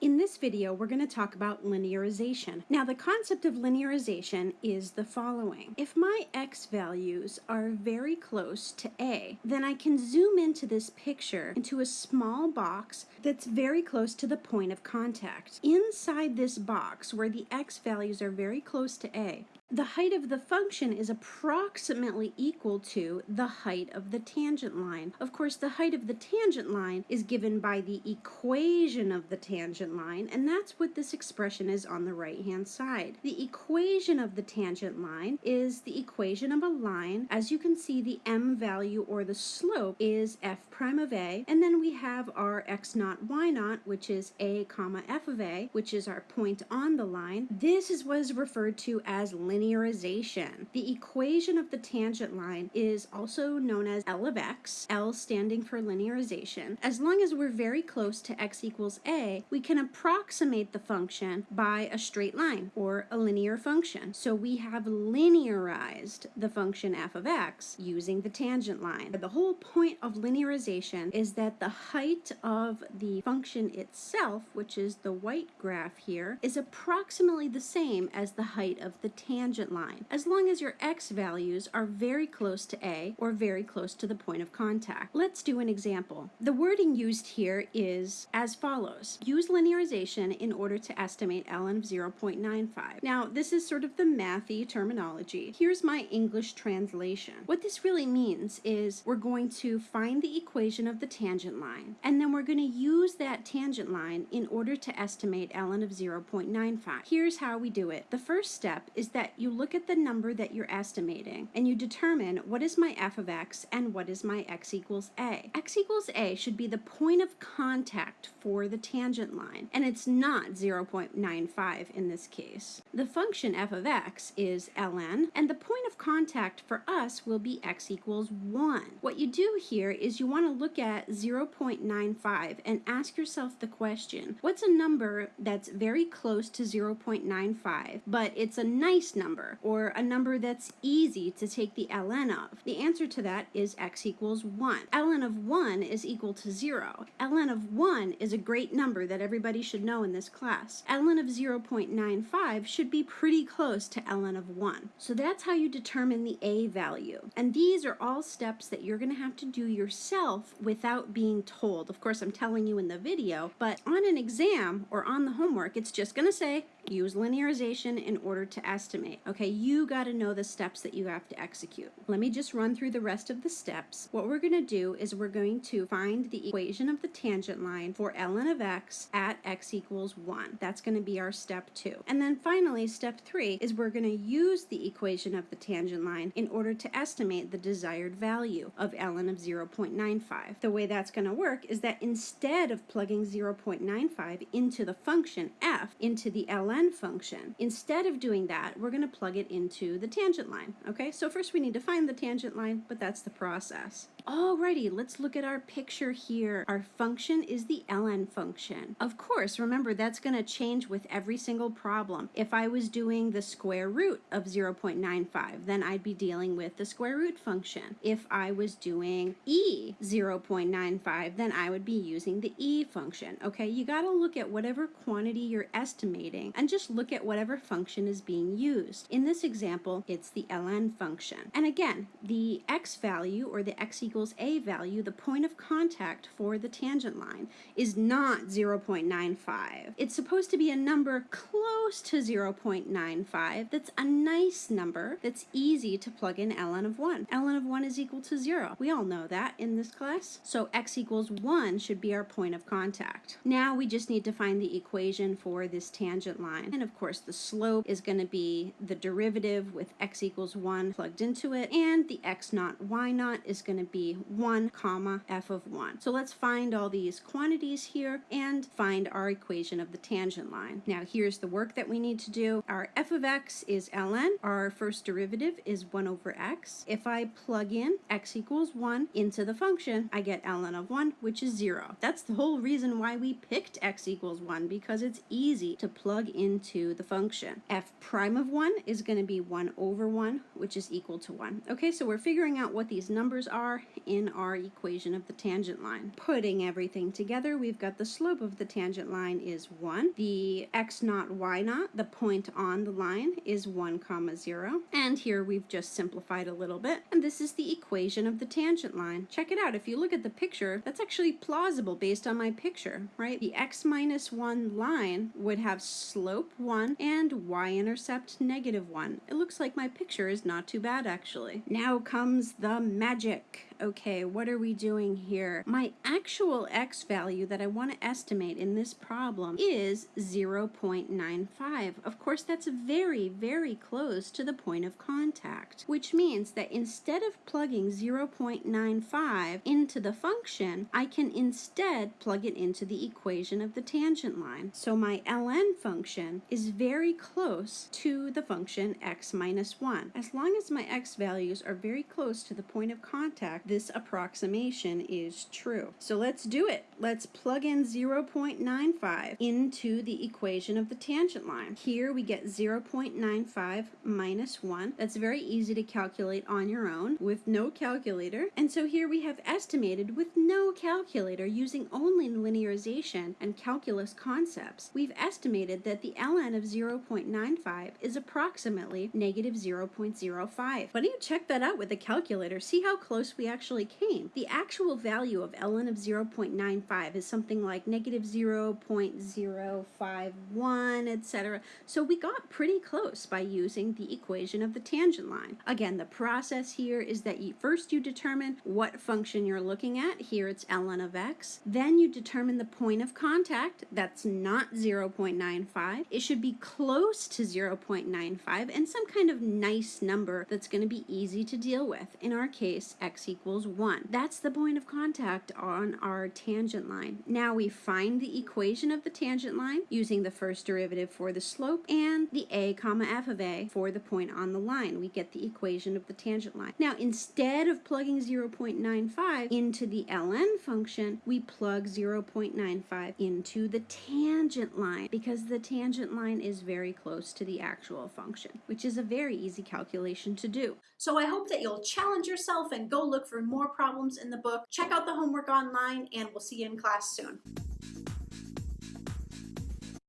In this video, we're going to talk about linearization. Now, the concept of linearization is the following. If my x values are very close to a, then I can zoom into this picture into a small box that's very close to the point of contact. Inside this box, where the x values are very close to a, the height of the function is approximately equal to the height of the tangent line. Of course, the height of the tangent line is given by the equation of the tangent line, and that's what this expression is on the right-hand side. The equation of the tangent line is the equation of a line. As you can see, the m value or the slope is f prime of a, and then we have our x naught, y naught, which is a comma f of a, which is our point on the line. This is what is referred to as linear linearization. The equation of the tangent line is also known as L of x, L standing for linearization. As long as we're very close to x equals a, we can approximate the function by a straight line or a linear function. So we have linearized the function f of x using the tangent line. The whole point of linearization is that the height of the function itself, which is the white graph here, is approximately the same as the height of the tangent tangent line, as long as your x values are very close to A or very close to the point of contact. Let's do an example. The wording used here is as follows. Use linearization in order to estimate ln of 0.95. Now, this is sort of the mathy terminology. Here's my English translation. What this really means is we're going to find the equation of the tangent line, and then we're going to use that tangent line in order to estimate ln of 0.95. Here's how we do it. The first step is that you look at the number that you're estimating and you determine what is my f of x and what is my x equals a. x equals a should be the point of contact for the tangent line, and it's not 0.95 in this case. The function f of x is ln, and the point of contact for us will be x equals 1. What you do here is you want to look at 0.95 and ask yourself the question, what's a number that's very close to 0.95, but it's a nice number or a number that's easy to take the ln of? The answer to that is x equals 1. ln of 1 is equal to 0. ln of 1 is a great number that everybody should know in this class. ln of 0.95 should be pretty close to ln of 1. So that's how you determine the a value. And these are all steps that you're going to have to do yourself without being told. Of course, I'm telling you in the video, but on an exam or on the homework, it's just going to say use linearization in order to estimate. Okay, you got to know the steps that you have to execute. Let me just run through the rest of the steps. What we're going to do is we're going to find the equation of the tangent line for ln of x at x equals 1. That's going to be our step 2. And then finally, step 3 is we're going to use the equation of the tangent line in order to estimate the desired value of ln of 0.95. The way that's going to work is that instead of plugging 0.95 into the function f into the ln function, instead of doing that, we're going to plug it into the tangent line. Okay, so first we need to find the tangent line, but that's the process. Alrighty, let's look at our picture here. Our function is the ln function. Of course, remember that's going to change with every single problem. If I was doing the square root of 0.95, then I'd be dealing with the square root function. If I was doing e 0.95, then I would be using the e function. Okay, you got to look at whatever quantity you're estimating and just look at whatever function is being used. In this example, it's the ln function. And again, the x value or the x equals a value, the point of contact for the tangent line, is not 0.95. It's supposed to be a number close to 0.95 that's a nice number that's easy to plug in ln of 1. ln of 1 is equal to 0. We all know that in this class. So x equals 1 should be our point of contact. Now we just need to find the equation for this tangent line. And of course the slope is going to be the derivative with x equals 1 plugged into it, and the x naught y naught is going to be be 1 comma f of 1. So let's find all these quantities here and find our equation of the tangent line. Now here's the work that we need to do. Our f of x is ln. Our first derivative is 1 over x. If I plug in x equals 1 into the function, I get ln of 1, which is 0. That's the whole reason why we picked x equals 1, because it's easy to plug into the function. f prime of 1 is going to be 1 over 1, which is equal to 1. Okay, so we're figuring out what these numbers are in our equation of the tangent line. Putting everything together, we've got the slope of the tangent line is 1. The x naught, y naught, the point on the line, is 1 comma 0. And here we've just simplified a little bit. And this is the equation of the tangent line. Check it out. If you look at the picture, that's actually plausible based on my picture, right? The x minus 1 line would have slope 1 and y-intercept negative 1. It looks like my picture is not too bad, actually. Now comes the magic okay, what are we doing here? My actual x value that I want to estimate in this problem is 0.95. Of course, that's very, very close to the point of contact, which means that instead of plugging 0.95 into the function, I can instead plug it into the equation of the tangent line. So my ln function is very close to the function x minus 1. As long as my x values are very close to the point of contact, this approximation is true. So let's do it. Let's plug in 0.95 into the equation of the tangent line. Here we get 0.95 minus 1. That's very easy to calculate on your own with no calculator. And so here we have estimated with no calculator using only linearization and calculus concepts. We've estimated that the ln of 0.95 is approximately negative 0.05. Why don't you check that out with a calculator? See how close we actually actually came. The actual value of ln of 0.95 is something like negative 0.051, etc. So we got pretty close by using the equation of the tangent line. Again, the process here is that you, first you determine what function you're looking at. Here it's ln of x. Then you determine the point of contact. That's not 0.95. It should be close to 0.95 and some kind of nice number that's going to be easy to deal with. In our case, x equals equals 1. That's the point of contact on our tangent line. Now we find the equation of the tangent line using the first derivative for the slope and the a comma f of a for the point on the line. We get the equation of the tangent line. Now instead of plugging 0.95 into the ln function, we plug 0.95 into the tangent line because the tangent line is very close to the actual function, which is a very easy calculation to do. So I hope that you'll challenge yourself and go look for more problems in the book. Check out the homework online and we'll see you in class soon.